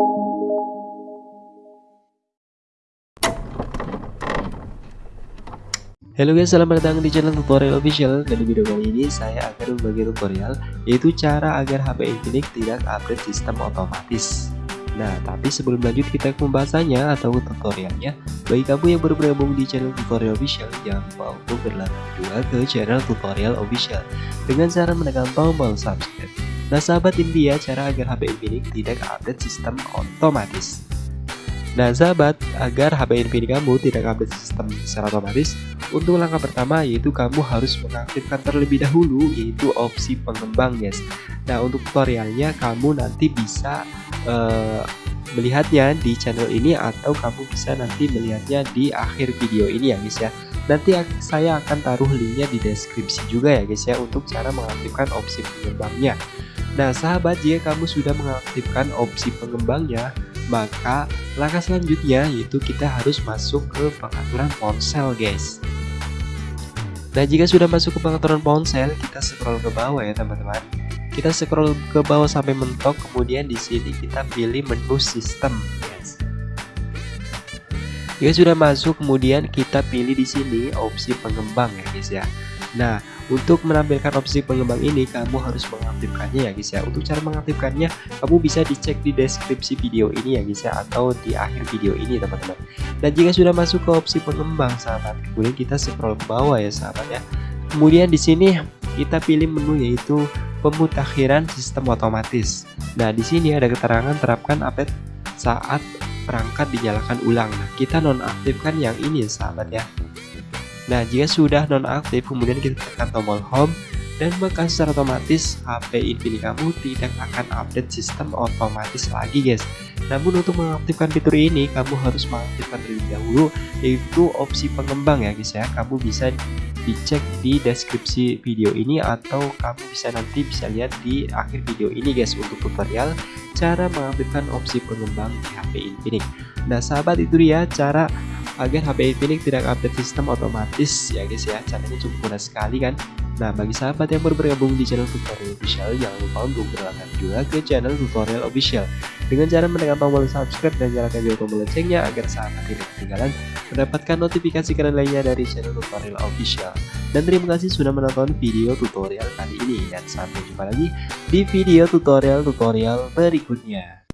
Halo guys, selamat datang di channel tutorial official. Dan di video kali ini saya akan membagi tutorial Yaitu cara agar HP Infinix tidak update sistem otomatis. Nah, tapi sebelum lanjut kita ke pembahasannya atau tutorialnya. Bagi kamu yang baru bergabung di channel tutorial official Jangan lupa untuk berlangganan juga ke channel tutorial official. Dengan cara menekan tombol subscribe Nah sahabat ini dia cara agar HP Infinix tidak update sistem otomatis Nah sahabat, agar HP Infinix kamu tidak update sistem secara otomatis, untuk langkah pertama yaitu kamu harus mengaktifkan terlebih dahulu yaitu opsi pengembang guys. Nah untuk tutorialnya kamu nanti bisa uh, melihatnya di channel ini atau kamu bisa nanti melihatnya di akhir video ini ya guys ya. Nanti saya akan taruh linknya di deskripsi juga ya guys ya untuk cara mengaktifkan opsi pengembangnya. Nah sahabat jika kamu sudah mengaktifkan opsi pengembangnya maka langkah selanjutnya yaitu kita harus masuk ke pengaturan ponsel guys. Nah jika sudah masuk ke pengaturan ponsel kita scroll ke bawah ya teman-teman. Kita scroll ke bawah sampai mentok kemudian di sini kita pilih menu sistem jika sudah masuk kemudian kita pilih di sini opsi pengembang ya guys ya Nah, untuk menampilkan opsi pengembang ini, kamu harus mengaktifkannya ya guys ya. Untuk cara mengaktifkannya, kamu bisa dicek di deskripsi video ini ya guys ya, atau di akhir video ini teman-teman. Dan jika sudah masuk ke opsi pengembang sahabat, kemudian kita scroll ke bawah ya sahabat ya. Kemudian di sini kita pilih menu yaitu pemutakhiran sistem otomatis. Nah, di sini ada keterangan terapkan update saat perangkat dinyalakan ulang. Nah, kita nonaktifkan yang ini sahabat ya. Nah, jika sudah nonaktif, kemudian kita tekan tombol home dan maka secara otomatis HP Infinix kamu tidak akan update sistem otomatis lagi guys. Namun untuk mengaktifkan fitur ini kamu harus mengaktifkan terlebih dahulu yaitu opsi pengembang ya guys ya. Kamu bisa dicek di deskripsi video ini atau kamu bisa nanti bisa lihat di akhir video ini guys untuk tutorial cara mengaktifkan opsi pengembang di HP Infinix. Nah sahabat itu dia cara agar HP Infinix tidak update sistem otomatis ya guys ya caranya cukup mudah sekali kan Nah bagi sahabat yang baru bergabung di channel tutorial official jangan lupa untuk berlangganan juga ke channel tutorial official. Dengan cara menekan tombol subscribe dan nyalakan juga tombol loncengnya agar sahabat tidak ketinggalan mendapatkan notifikasi keren lainnya dari channel tutorial official. Dan terima kasih sudah menonton video tutorial kali ini. Dan sampai jumpa lagi di video tutorial-tutorial berikutnya.